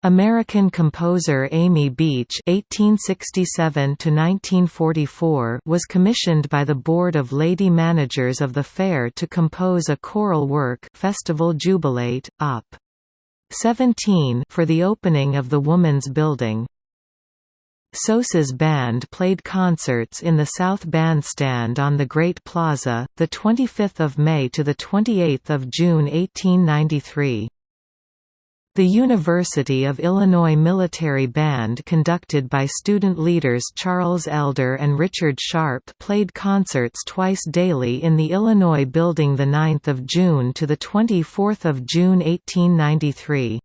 A: American composer Amy Beach (1867–1944) was commissioned by the Board of Lady Managers of the Fair to compose a choral work, Festival Jubilate, Op. 17, for the opening of the Woman's Building. Sousa's band played concerts in the South Bandstand on the Great Plaza, the 25th of May to the 28th of June 1893. The University of Illinois Military Band conducted by student leaders Charles Elder and Richard Sharp played concerts twice daily in the Illinois Building 9 June to 24 June 1893.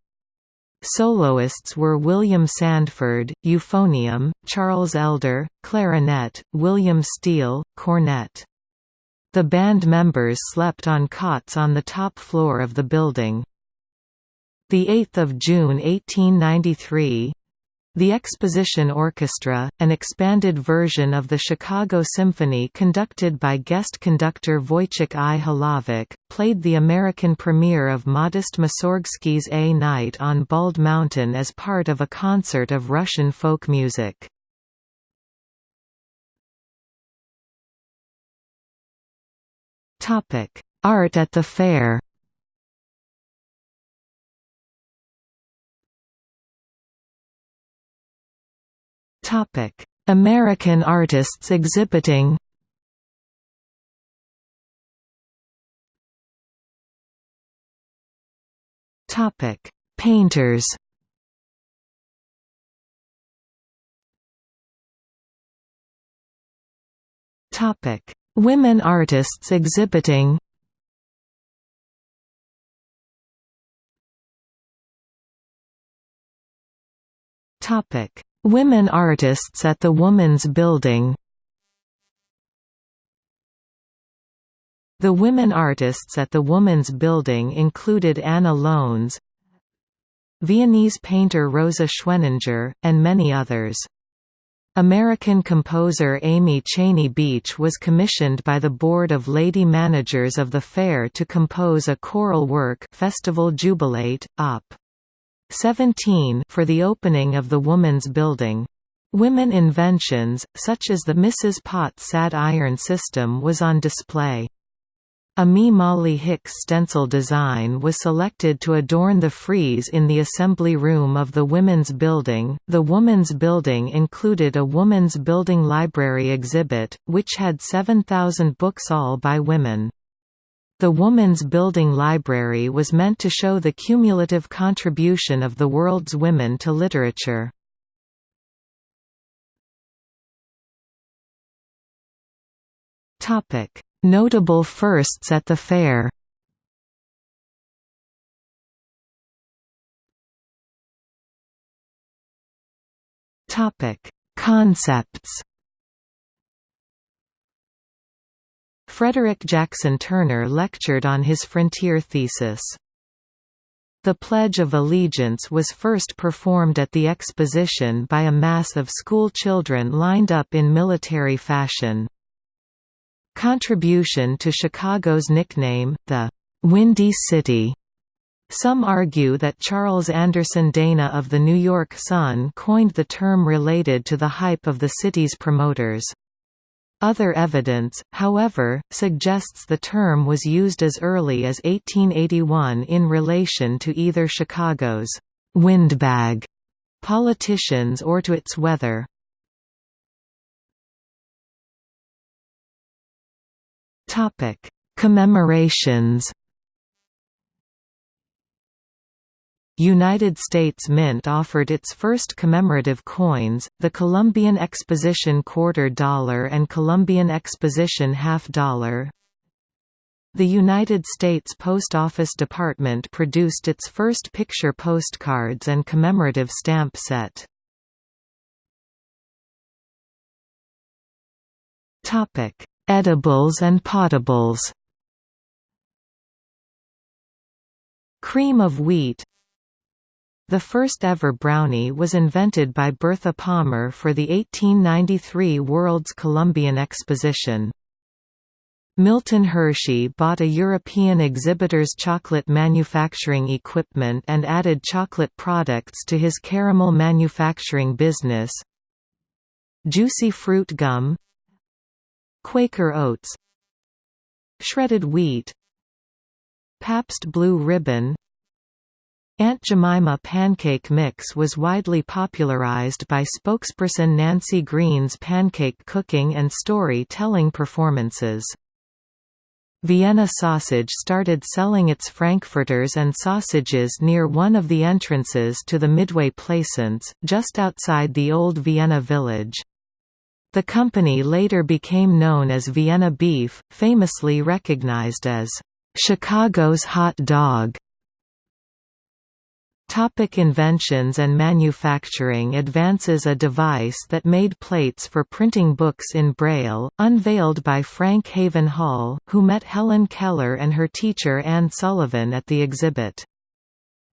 A: Soloists were William Sandford, euphonium, Charles Elder, clarinet, William Steele, cornet. The band members slept on cots on the top floor of the building. The 8th of June 1893 the Exposition Orchestra, an expanded version of the Chicago Symphony conducted by guest conductor Wojciech I. Played the American premiere of Modest Mussorgsky's A Night on Bald Mountain as part of a concert of Russian folk music. Art at the fair American artists exhibiting. Topic: Painters. Topic: Women artists exhibiting. Topic: Women artists at the Woman's Building The women artists at the Woman's Building included Anna Lones, Viennese painter Rosa Schweninger, and many others. American composer Amy Cheney Beach was commissioned by the Board of Lady Managers of the Fair to compose a choral work Festival Jubilate, Op. 17 for the opening of the Woman's Building. Women inventions, such as the Mrs. Potts sad iron system was on display. A Me Molly Hicks stencil design was selected to adorn the frieze in the assembly room of the Women's Building. The Women's Building included a Women's Building Library exhibit, which had 7,000 books all by women. The Woman's Building Library was meant to show the cumulative contribution of the world's women to literature. Notable firsts at the fair Concepts Frederick Jackson Turner lectured on his frontier thesis. The Pledge of Allegiance was first performed at the exposition by a mass of school children lined up in military fashion. Contribution to Chicago's nickname, the Windy City. Some argue that Charles Anderson Dana of the New York Sun coined the term related to the hype of the city's promoters. Other evidence, however, suggests the term was used as early as 1881 in relation to either Chicago's «windbag» politicians or to its weather. Commemorations United States Mint offered its first commemorative coins, the Columbian Exposition Quarter Dollar and Columbian Exposition Half Dollar. The United States Post Office Department produced its first picture postcards and commemorative stamp set. Edibles and potables Cream of wheat the first ever brownie was invented by Bertha Palmer for the 1893 World's Columbian Exposition. Milton Hershey bought a European exhibitor's chocolate manufacturing equipment and added chocolate products to his caramel manufacturing business. Juicy fruit gum Quaker oats Shredded wheat Pabst Blue Ribbon Aunt Jemima pancake mix was widely popularized by spokesperson Nancy Green's pancake cooking and story-telling performances. Vienna Sausage started selling its frankfurters and sausages near one of the entrances to the Midway Plaisance, just outside the old Vienna village. The company later became known as Vienna Beef, famously recognized as, "...Chicago's hot dog." Topic inventions and manufacturing Advances A device that made plates for printing books in Braille, unveiled by Frank Haven Hall, who met Helen Keller and her teacher Anne Sullivan at the exhibit.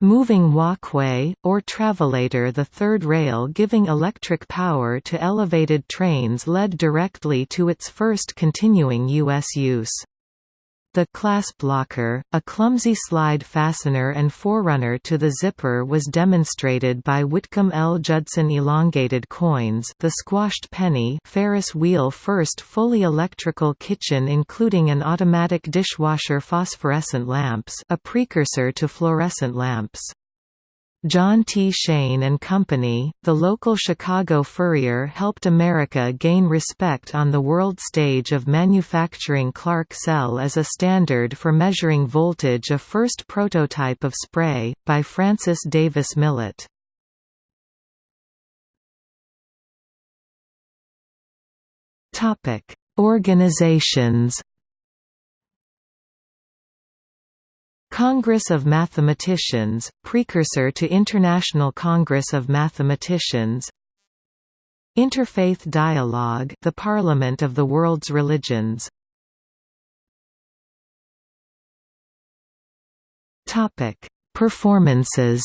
A: Moving walkway, or travelator the third rail giving electric power to elevated trains led directly to its first continuing U.S. use. The clasp locker, a clumsy slide fastener and forerunner to the zipper was demonstrated by Whitcomb L. Judson elongated coins the squashed penny Ferris wheel first fully electrical kitchen including an automatic dishwasher phosphorescent lamps a precursor to fluorescent lamps. John T. Shayne and Company, the local Chicago furrier helped America gain respect on the world stage of manufacturing Clark cell as a standard for measuring voltage a first prototype of spray, by Francis Davis Millet. Organizations Congress of Mathematicians, precursor to International Congress of Mathematicians Interfaith Dialogue the Parliament of the World's Religions Performances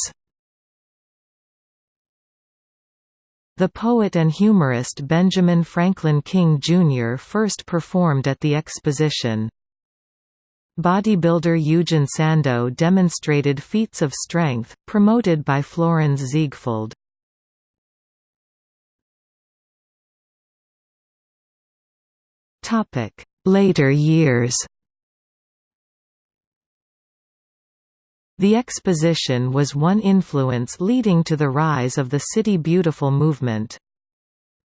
A: The poet and humorist Benjamin Franklin King Jr. first performed at the exposition. Bodybuilder Eugen Sandow demonstrated feats of strength, promoted by Florenz Ziegfeld. Later years The exposition was one influence leading to the rise of the City Beautiful movement.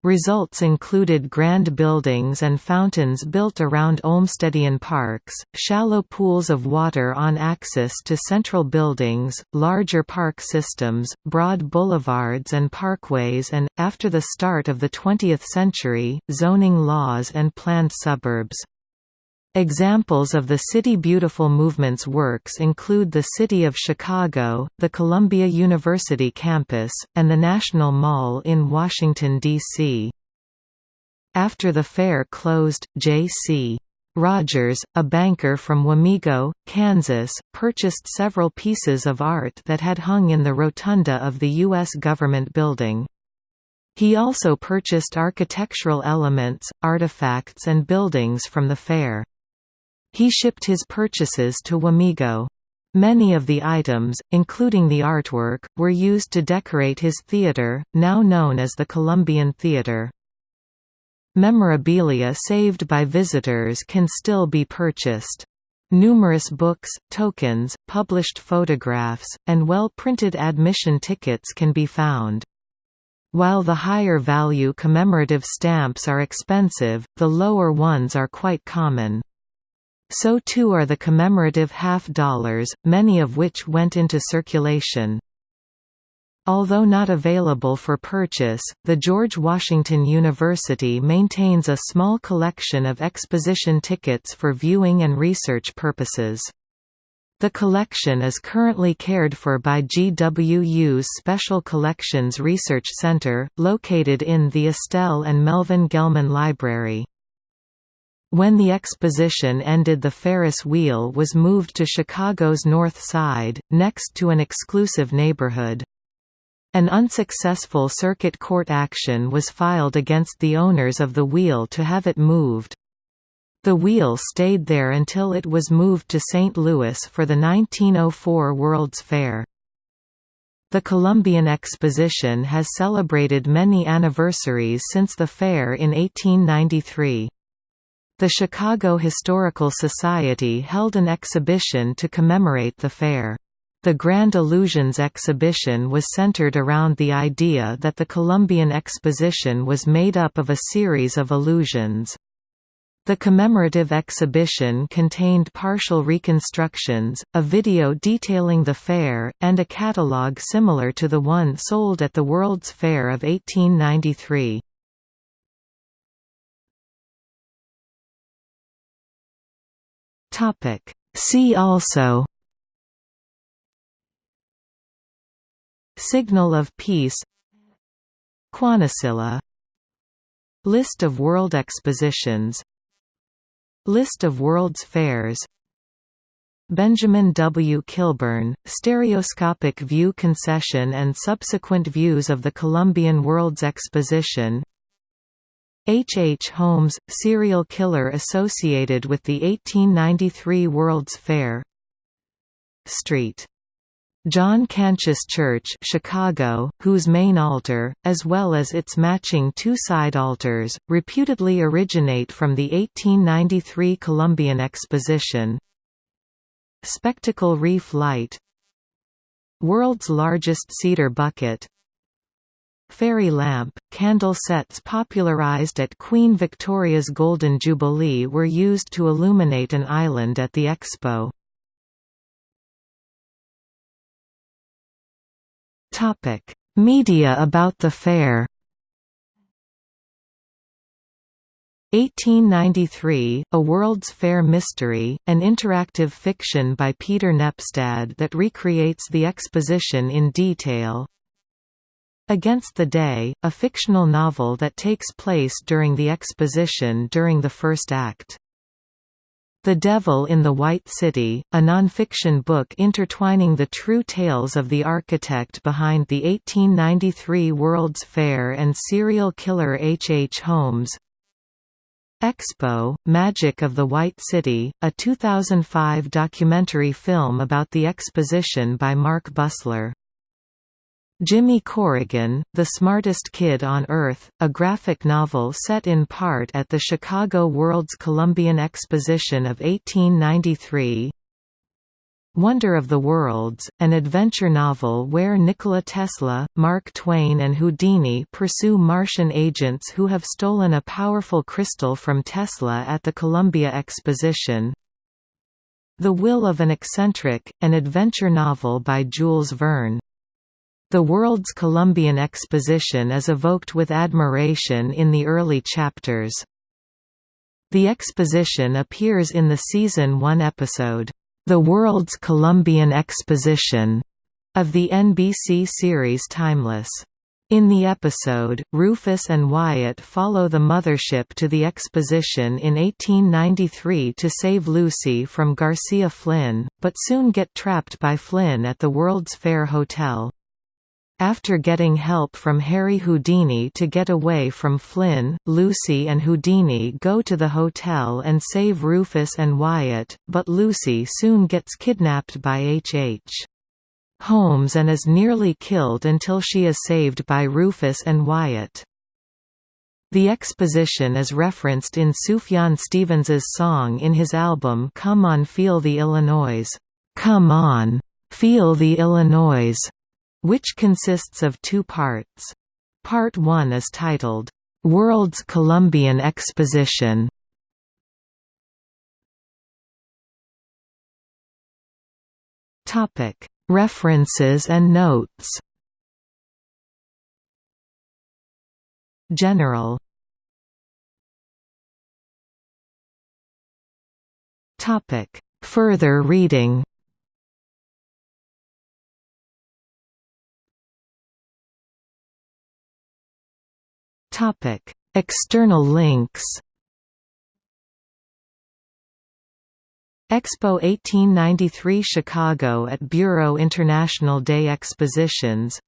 A: Results included grand buildings and fountains built around Olmstedian parks, shallow pools of water on access to central buildings, larger park systems, broad boulevards and parkways and, after the start of the 20th century, zoning laws and planned suburbs. Examples of the City Beautiful movement's works include the City of Chicago, the Columbia University campus, and the National Mall in Washington, D.C. After the fair closed, J.C. Rogers, a banker from Wamego, Kansas, purchased several pieces of art that had hung in the rotunda of the U.S. government building. He also purchased architectural elements, artifacts and buildings from the fair. He shipped his purchases to Wamego. Many of the items, including the artwork, were used to decorate his theater, now known as the Columbian Theater. Memorabilia saved by visitors can still be purchased. Numerous books, tokens, published photographs, and well-printed admission tickets can be found. While the higher value commemorative stamps are expensive, the lower ones are quite common. So too are the commemorative half dollars, many of which went into circulation. Although not available for purchase, the George Washington University maintains a small collection of exposition tickets for viewing and research purposes. The collection is currently cared for by GWU's Special Collections Research Center, located in the Estelle and Melvin Gelman Library. When the exposition ended the Ferris wheel was moved to Chicago's North Side, next to an exclusive neighborhood. An unsuccessful circuit court action was filed against the owners of the wheel to have it moved. The wheel stayed there until it was moved to St. Louis for the 1904 World's Fair. The Columbian Exposition has celebrated many anniversaries since the fair in 1893. The Chicago Historical Society held an exhibition to commemorate the fair. The Grand Illusions exhibition was centered around the idea that the Columbian Exposition was made up of a series of illusions. The commemorative exhibition contained partial reconstructions, a video detailing the fair, and a catalogue similar to the one sold at the World's Fair of 1893. Topic. See also Signal of Peace Quanasilla List of World Expositions List of World's Fairs Benjamin W. Kilburn, Stereoscopic View Concession and subsequent views of the Columbian World's Exposition H. H. Holmes, serial killer associated with the 1893 World's Fair Street. John Cantius Church Chicago, whose main altar, as well as its matching two side altars, reputedly originate from the 1893 Columbian Exposition Spectacle Reef Light World's largest cedar bucket Fairy lamp, candle sets popularized at Queen Victoria's Golden Jubilee were used to illuminate an island at the Expo. Media about the fair 1893, A World's Fair Mystery, an interactive fiction by Peter Nepstad that recreates the exposition in detail Against the Day, a fictional novel that takes place during the exposition during the first act. The Devil in the White City, a nonfiction book intertwining the true tales of the architect behind the 1893 World's Fair and serial killer H. H. Holmes. Expo, Magic of the White City, a 2005 documentary film about the exposition by Mark Bussler. Jimmy Corrigan, The Smartest Kid on Earth, a graphic novel set in part at the Chicago World's Columbian Exposition of 1893 Wonder of the Worlds, an adventure novel where Nikola Tesla, Mark Twain and Houdini pursue Martian agents who have stolen a powerful crystal from Tesla at the Columbia Exposition. The Will of an Eccentric, an adventure novel by Jules Verne. The world's Columbian Exposition is evoked with admiration in the early chapters. The exposition appears in the season 1 episode, the World's Columbian Exposition of the NBC series Timeless. In the episode, Rufus and Wyatt follow the mothership to the exposition in 1893 to save Lucy from Garcia Flynn, but soon get trapped by Flynn at the World's Fair Hotel. After getting help from Harry Houdini to get away from Flynn, Lucy and Houdini go to the hotel and save Rufus and Wyatt, but Lucy soon gets kidnapped by H.H. Holmes and is nearly killed until she is saved by Rufus and Wyatt. The exposition is referenced in Sufjan Stevens's song in his album Come On Feel the Illinois, Come On, Feel the Illinois, which consists of two parts. Part 1 is titled, "'World's Columbian Exposition' Topic. References and notes. General. Topic. Further reading Topic: External links. Expo 1893 Chicago at Bureau International des Expositions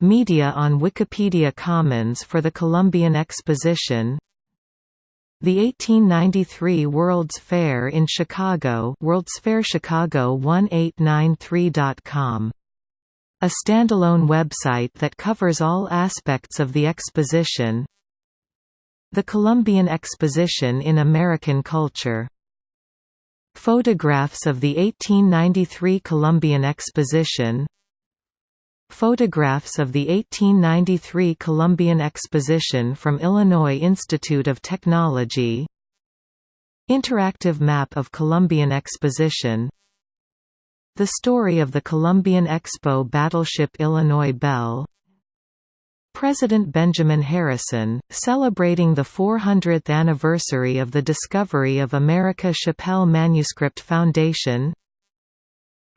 A: Media on Wikimedia Commons for the Columbian Exposition The 1893 World's Fair in Chicago World's Fair Chicago 1893.com a standalone website that covers all aspects of the exposition. The Columbian Exposition in American Culture. Photographs of the 1893 Columbian Exposition. Photographs of the 1893 Columbian Exposition from Illinois Institute of Technology. Interactive map of Columbian Exposition the story of the Columbian Expo battleship Illinois Belle President Benjamin Harrison, celebrating the 400th anniversary of the discovery of America Shapell Manuscript Foundation.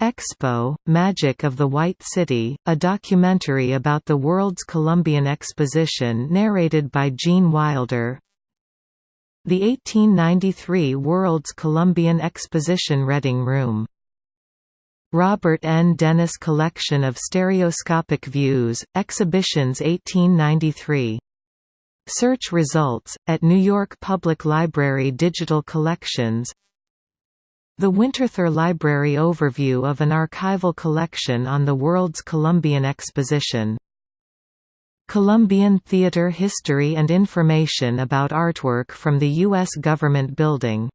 A: Expo, Magic of the White City, a documentary about the world's Columbian Exposition narrated by Gene Wilder. The 1893 World's Columbian Exposition Reading Room Robert N. Dennis Collection of Stereoscopic Views, Exhibitions 1893. Search results, at New York Public Library Digital Collections The Winterthur Library Overview of an archival collection on the World's Columbian Exposition Columbian Theater History and Information about artwork from the U.S. Government Building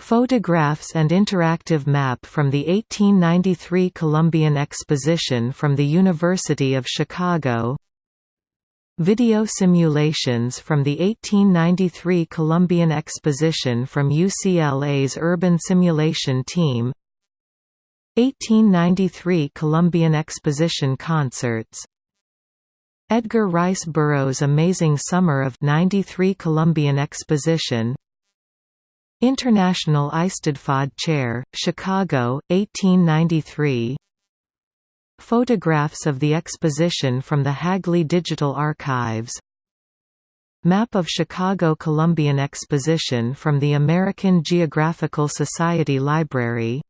A: Photographs and interactive map from the 1893 Columbian Exposition from the University of Chicago. Video simulations from the 1893 Columbian Exposition from UCLA's Urban Simulation Team. 1893 Columbian Exposition concerts. Edgar Rice Burroughs' Amazing Summer of 93 Columbian Exposition International Eisteddfod Chair, Chicago, 1893 Photographs of the exposition from the Hagley Digital Archives. Map of Chicago Columbian Exposition from the American Geographical Society Library.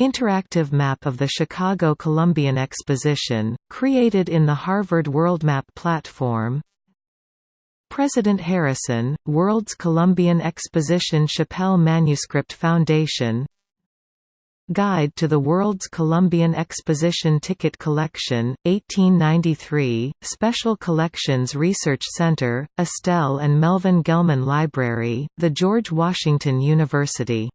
A: Interactive map of the Chicago Columbian Exposition, created in the Harvard WorldMap platform President Harrison, World's Columbian Exposition Shapell Manuscript Foundation. Guide to the World's Columbian Exposition Ticket Collection, 1893, Special Collections Research Center, Estelle and Melvin Gelman Library, the George Washington University